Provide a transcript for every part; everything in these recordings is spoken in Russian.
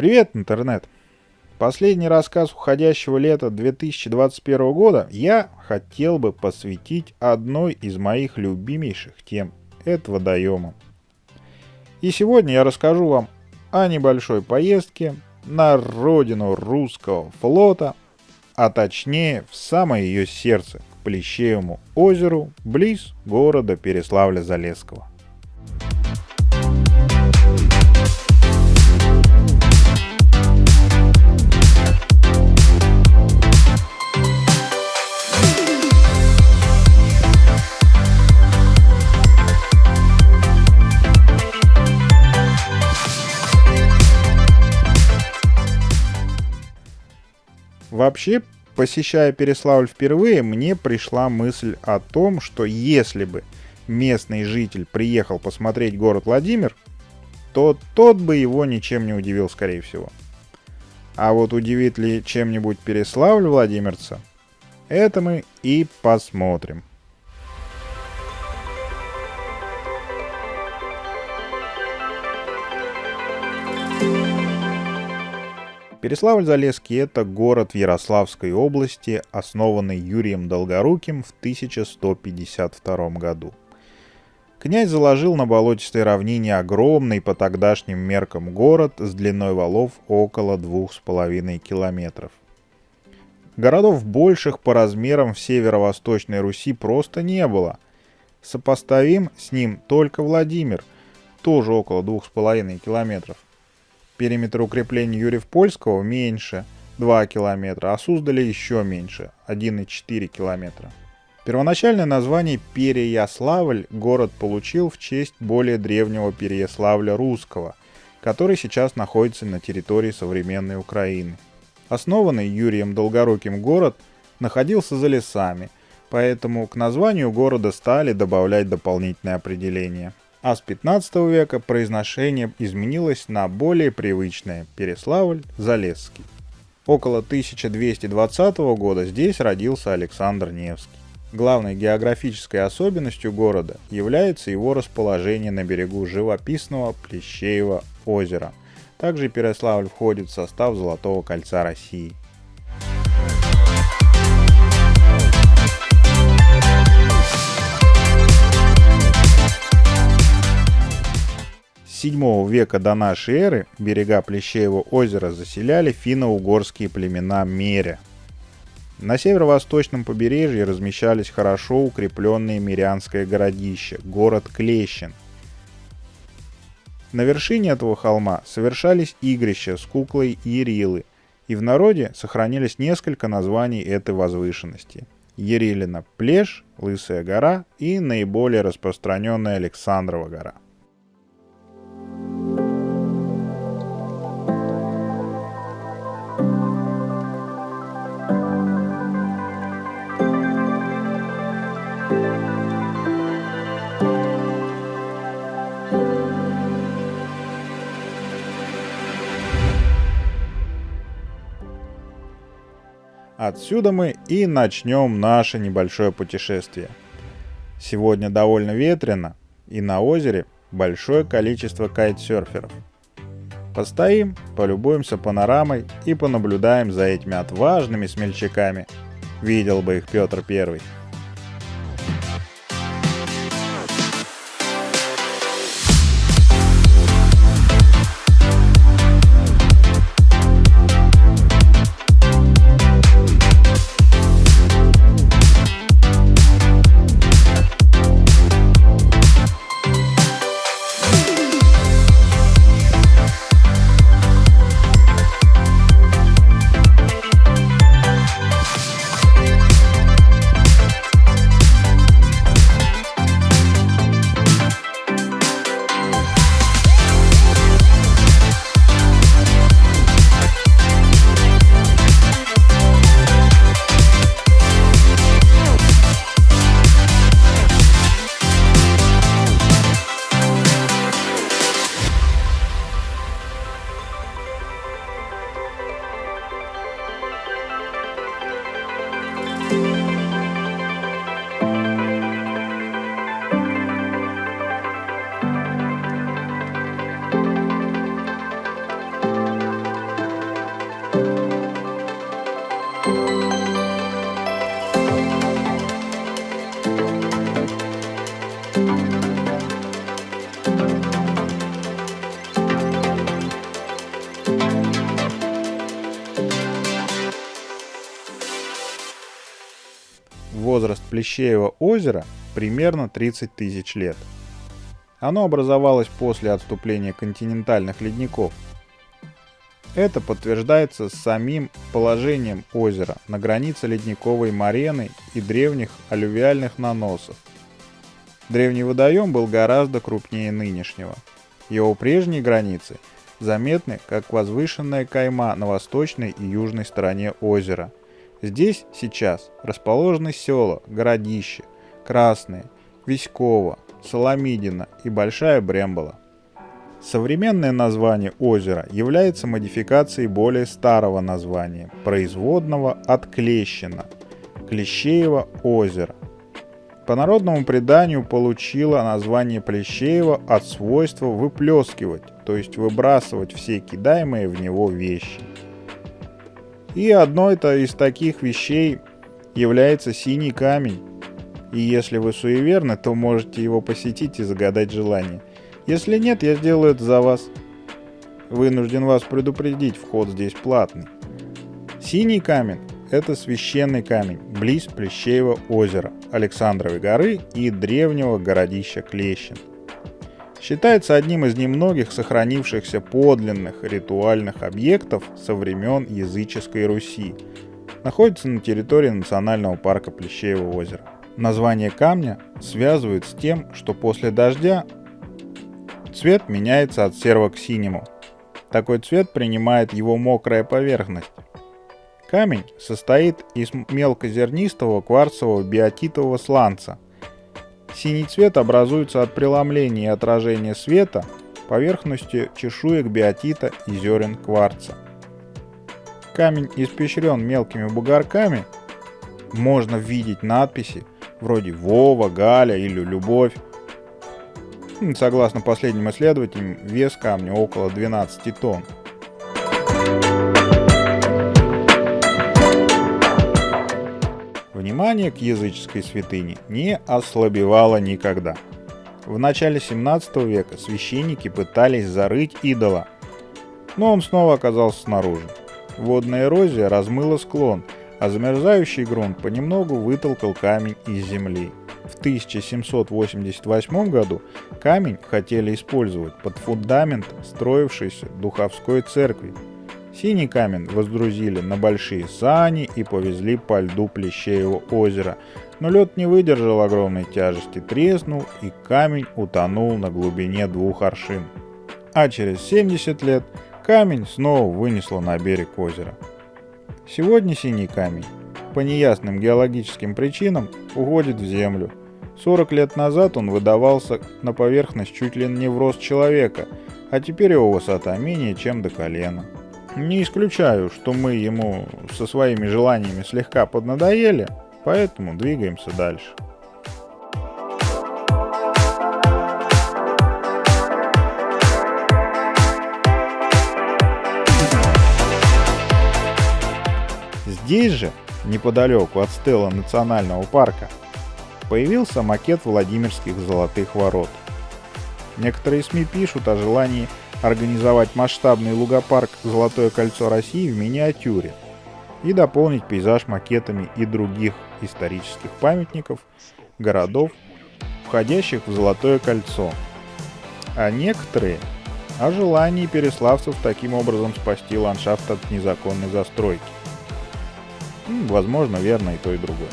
Привет, интернет! Последний рассказ уходящего лета 2021 года я хотел бы посвятить одной из моих любимейших тем – это водоемам. И сегодня я расскажу вам о небольшой поездке на родину русского флота, а точнее в самое ее сердце, к Плещеевому озеру, близ города Переславля-Залесского. Вообще, посещая Переславль впервые, мне пришла мысль о том, что если бы местный житель приехал посмотреть город Владимир, то тот бы его ничем не удивил, скорее всего. А вот удивит ли чем-нибудь Переславль Владимирца, это мы и посмотрим. Переславль-Залесский – это город в Ярославской области, основанный Юрием Долгоруким в 1152 году. Князь заложил на болотистой равнине огромный по тогдашним меркам город с длиной валов около двух с половиной километров. Городов больших по размерам в северо-восточной Руси просто не было. Сопоставим с ним только Владимир, тоже около двух с половиной километров. Периметр укреплений Юрьев-Польского меньше 2 километра, а Суздали еще меньше 1,4 километра. Первоначальное название Переяславль город получил в честь более древнего Переяславля русского, который сейчас находится на территории современной Украины. Основанный Юрием Долгоруким город находился за лесами, поэтому к названию города стали добавлять дополнительные определения – а с 15 века произношение изменилось на более привычное Переславль-Залесский. Около 1220 года здесь родился Александр Невский. Главной географической особенностью города является его расположение на берегу живописного Плещеева озера. Также Переславль входит в состав Золотого кольца России. 7 века до нашей эры берега Плещеева озера заселяли финно-угорские племена Меря. На северо-восточном побережье размещались хорошо укрепленные мирянское городище, город Клещин. На вершине этого холма совершались игрища с куклой Ерилы, и в народе сохранились несколько названий этой возвышенности. Ерилина – Плеш, Лысая гора и наиболее распространенная Александрова гора. Отсюда мы и начнем наше небольшое путешествие. Сегодня довольно ветрено, и на озере большое количество кайтсерферов. Постоим, полюбуемся панорамой и понаблюдаем за этими отважными смельчаками. Видел бы их Петр Первый. Возраст Плещеева озера примерно 30 тысяч лет. Оно образовалось после отступления континентальных ледников. Это подтверждается самим положением озера на границе ледниковой марены и древних алювиальных наносов. Древний водоем был гораздо крупнее нынешнего. Его прежние границы заметны как возвышенная кайма на восточной и южной стороне озера. Здесь сейчас расположены села, городища, Красные, Виськово, Соломидина и Большая Брембола. Современное название озера является модификацией более старого названия, производного от Клещина – Клещеево озеро. По народному преданию получило название Плещеева от свойства выплескивать, то есть выбрасывать все кидаемые в него вещи. И одной -то из таких вещей является синий камень. И если вы суеверны, то можете его посетить и загадать желание. Если нет, я сделаю это за вас. Вынужден вас предупредить, вход здесь платный. Синий камень – это священный камень, близ Плещеева озера, Александровой горы и древнего городища Клещин. Считается одним из немногих сохранившихся подлинных ритуальных объектов со времен языческой Руси. Находится на территории национального парка Плещеево озеро. Название камня связывают с тем, что после дождя Цвет меняется от серого к синему. Такой цвет принимает его мокрая поверхность. Камень состоит из мелкозернистого кварцевого биотитового сланца. Синий цвет образуется от преломления и отражения света поверхностью чешуек биотита и зерен кварца. Камень испещрен мелкими бугорками, можно видеть надписи вроде «Вова», «Галя» или «Любовь», Согласно последним исследованиям, вес камня около 12 тонн. Внимание к языческой святыне не ослабевало никогда. В начале 17 века священники пытались зарыть идола, но он снова оказался снаружи. Водная эрозия размыла склон, а замерзающий грунт понемногу вытолкал камень из земли. В 1788 году камень хотели использовать под фундамент строившейся Духовской церкви. Синий камень воздрузили на большие сани и повезли по льду Плещеева озера, но лед не выдержал огромной тяжести, треснул и камень утонул на глубине двух аршин. А через 70 лет камень снова вынесло на берег озера. Сегодня синий камень по неясным геологическим причинам уходит в землю, 40 лет назад он выдавался на поверхность чуть ли не в рост человека, а теперь его высота менее чем до колена. Не исключаю, что мы ему со своими желаниями слегка поднадоели, поэтому двигаемся дальше. Здесь же, неподалеку от стела национального парка, появился макет Владимирских золотых ворот. Некоторые СМИ пишут о желании организовать масштабный лугопарк «Золотое кольцо России» в миниатюре и дополнить пейзаж макетами и других исторических памятников, городов, входящих в Золотое кольцо. А некоторые о желании переславцев таким образом спасти ландшафт от незаконной застройки. Возможно, верно и то, и другое.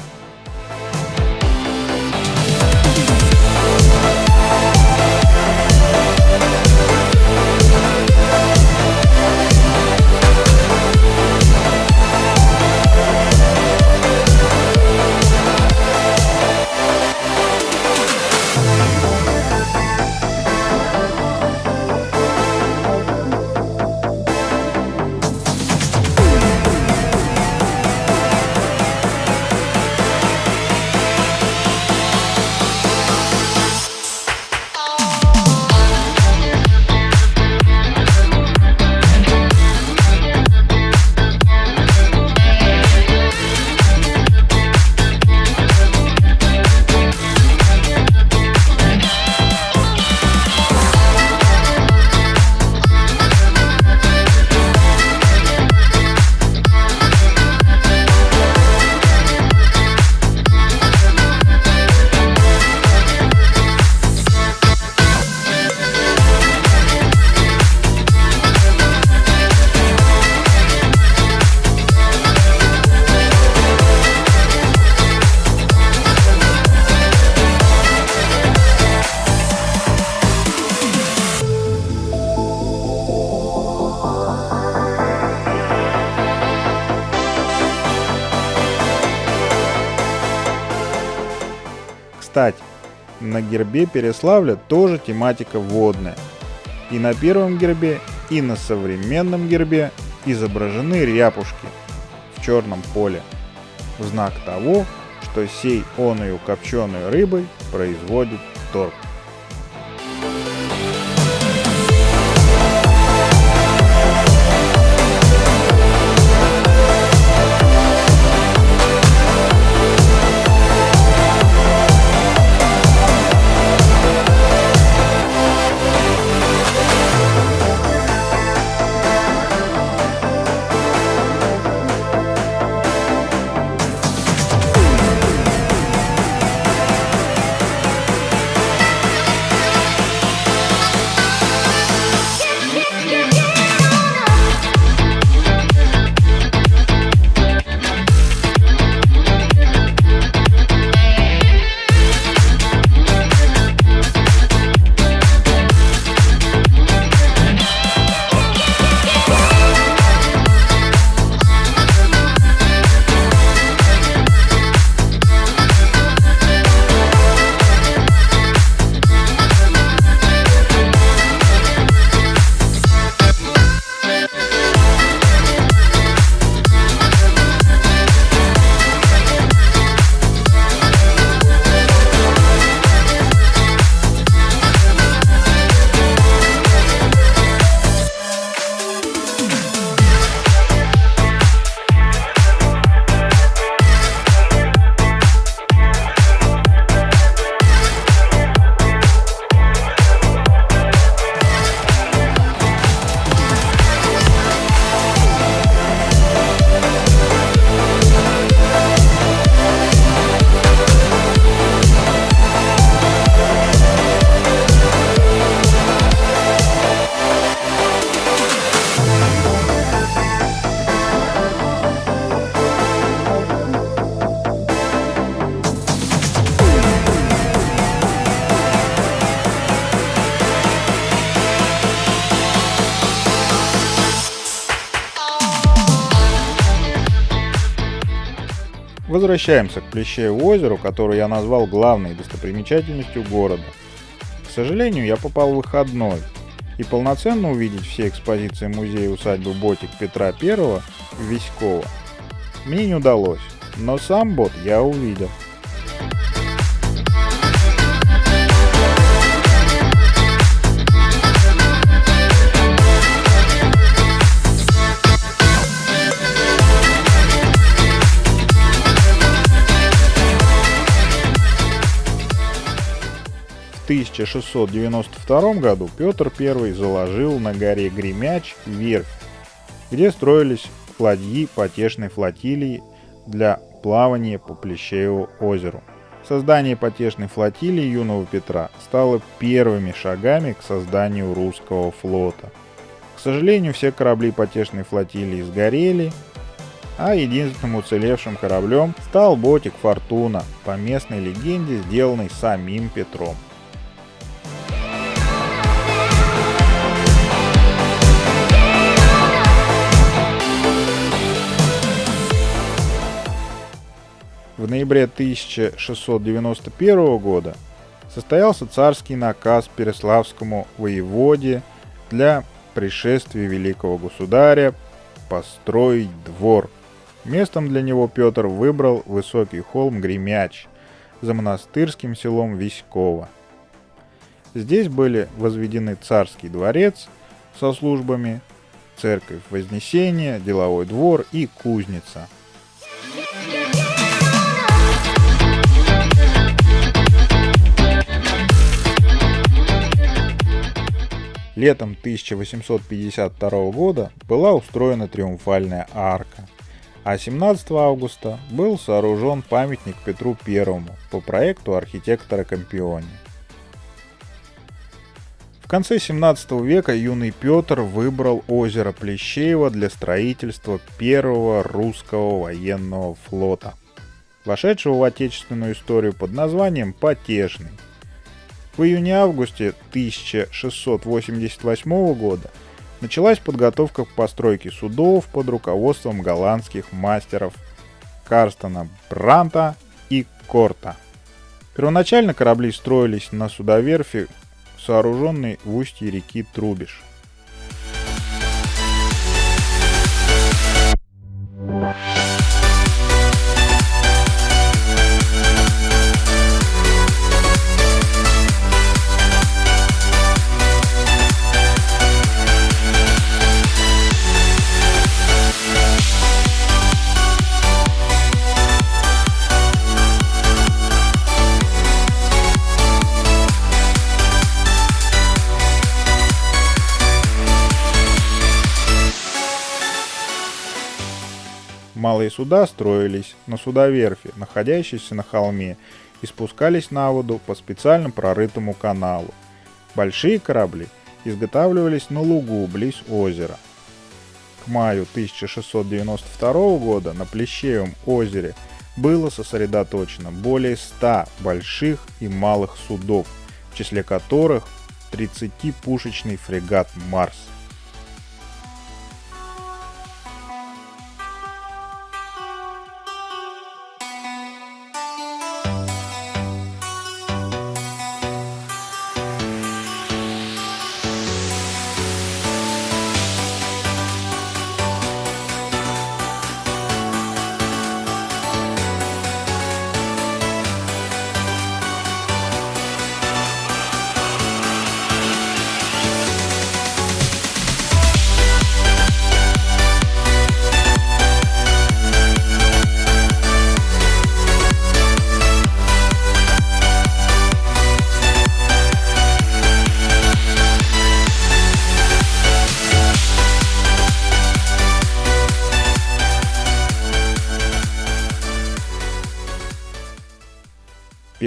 На гербе Переславля тоже тематика водная. И на первом гербе, и на современном гербе изображены ряпушки в черном поле в знак того, что сей оную копченой рыбой производит торг. Возвращаемся к Плещееву озеру, которое я назвал главной достопримечательностью города. К сожалению, я попал в выходной, и полноценно увидеть все экспозиции музея усадьбы Ботик Петра I в Виськово мне не удалось, но сам бот я увидел. 1692 году Петр I заложил на горе Гремяч верфь, где строились ладьи потешной флотилии для плавания по Плещееву озеру. Создание потешной флотилии юного Петра стало первыми шагами к созданию русского флота. К сожалению, все корабли потешной флотилии сгорели, а единственным уцелевшим кораблем стал ботик «Фортуна», по местной легенде сделанный самим Петром. В ноябре 1691 года состоялся царский наказ Переславскому воеводе для пришествия великого государя построить двор. Местом для него Петр выбрал высокий холм Гремяч за монастырским селом Виськово. Здесь были возведены царский дворец со службами, церковь Вознесения, деловой двор и кузница – Летом 1852 года была устроена триумфальная арка, а 17 августа был сооружен памятник Петру I по проекту архитектора Компиони. В конце 17 века юный Петр выбрал озеро Плещеево для строительства первого русского военного флота, вошедшего в отечественную историю под названием Потешный – в июне-августе 1688 года началась подготовка к постройке судов под руководством голландских мастеров Карстена Бранта и Корта. Первоначально корабли строились на судоверфи, сооруженной в устье реки Трубиш. Малые суда строились на судоверфи, находящейся на холме, и спускались на воду по специально прорытому каналу. Большие корабли изготавливались на лугу близ озера. К маю 1692 года на Плещеевом озере было сосредоточено более 100 больших и малых судов, в числе которых 30-пушечный фрегат «Марс».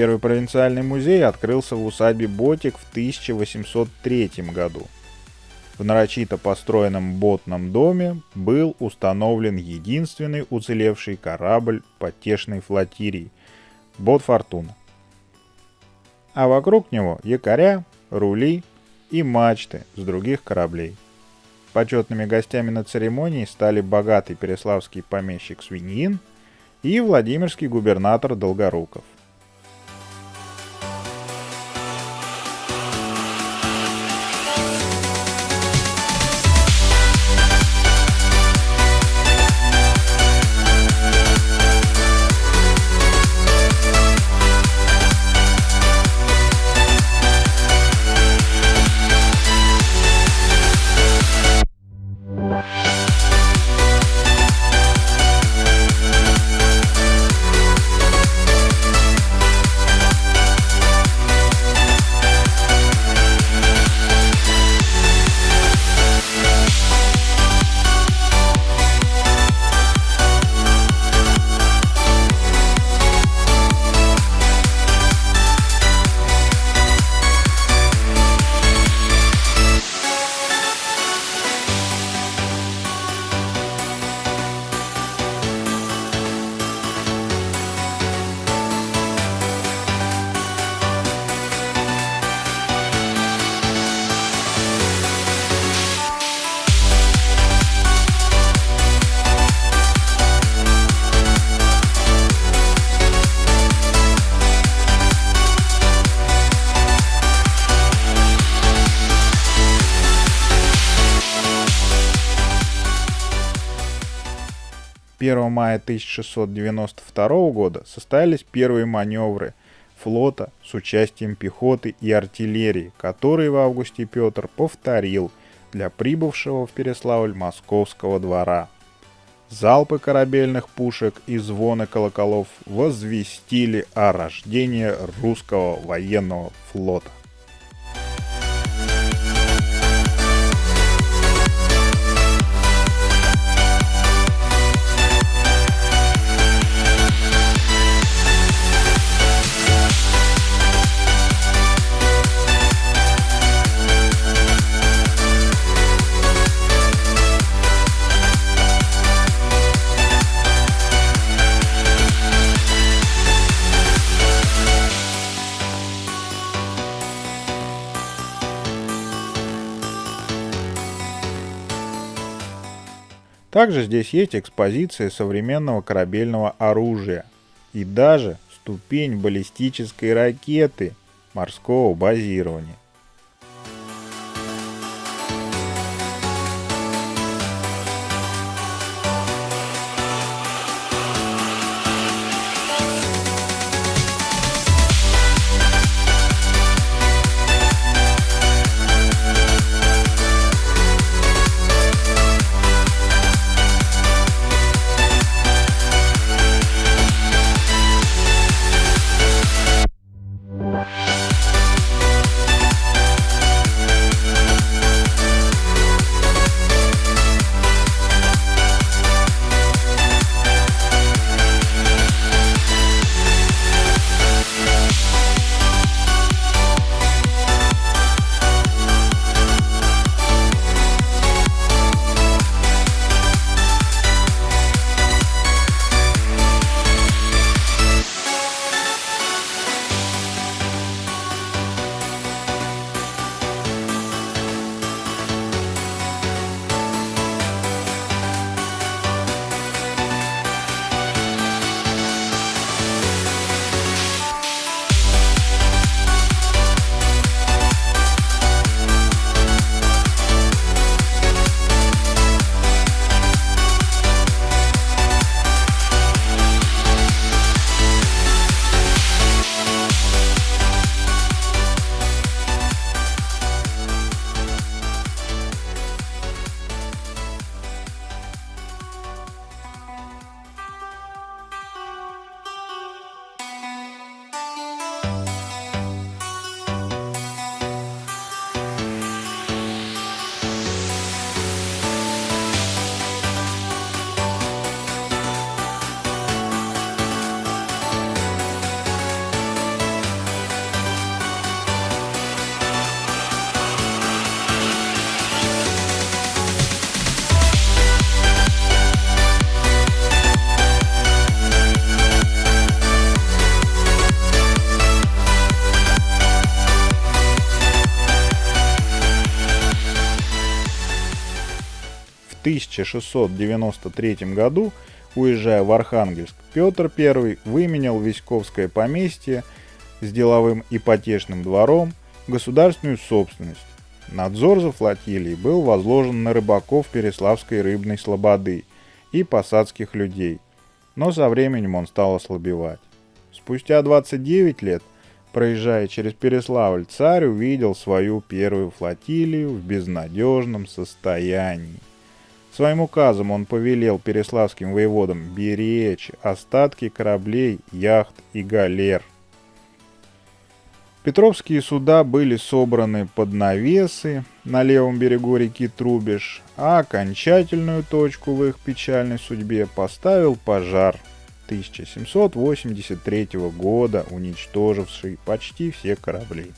Первый провинциальный музей открылся в усадьбе Ботик в 1803 году. В нарочито построенном ботном доме был установлен единственный уцелевший корабль потешной флотилии – Бот Фортуна. А вокруг него якоря, рули и мачты с других кораблей. Почетными гостями на церемонии стали богатый переславский помещик Свиньин и Владимирский губернатор Долгоруков – мая 1692 года состоялись первые маневры флота с участием пехоты и артиллерии, которые в августе Петр повторил для прибывшего в Переславль московского двора. Залпы корабельных пушек и звоны колоколов возвестили о рождении русского военного флота. Также здесь есть экспозиция современного корабельного оружия и даже ступень баллистической ракеты морского базирования. 1693 году, уезжая в Архангельск, Петр I выменял Виськовское поместье с деловым ипотечным двором государственную собственность. Надзор за флотилией был возложен на рыбаков Переславской рыбной слободы и посадских людей, но со временем он стал ослабевать. Спустя 29 лет, проезжая через Переславль, царь увидел свою первую флотилию в безнадежном состоянии. Своим указом он повелел переславским воеводам беречь остатки кораблей, яхт и галер. Петровские суда были собраны под навесы на левом берегу реки Трубеж, а окончательную точку в их печальной судьбе поставил пожар 1783 года, уничтоживший почти все корабли.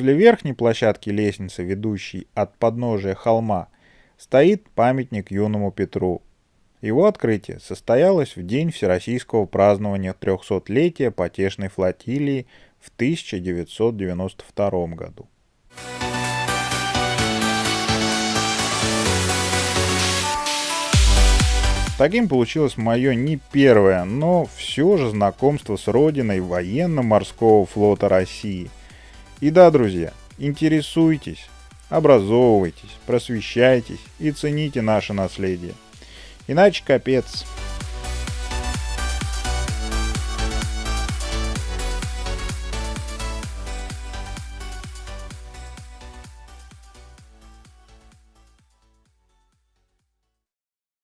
Возле верхней площадки лестницы, ведущей от подножия холма, стоит памятник юному Петру. Его открытие состоялось в день всероссийского празднования 300-летия потешной флотилии в 1992 году. Таким получилось мое не первое, но все же знакомство с родиной военно-морского флота России – и да, друзья, интересуйтесь, образовывайтесь, просвещайтесь и цените наше наследие. Иначе капец.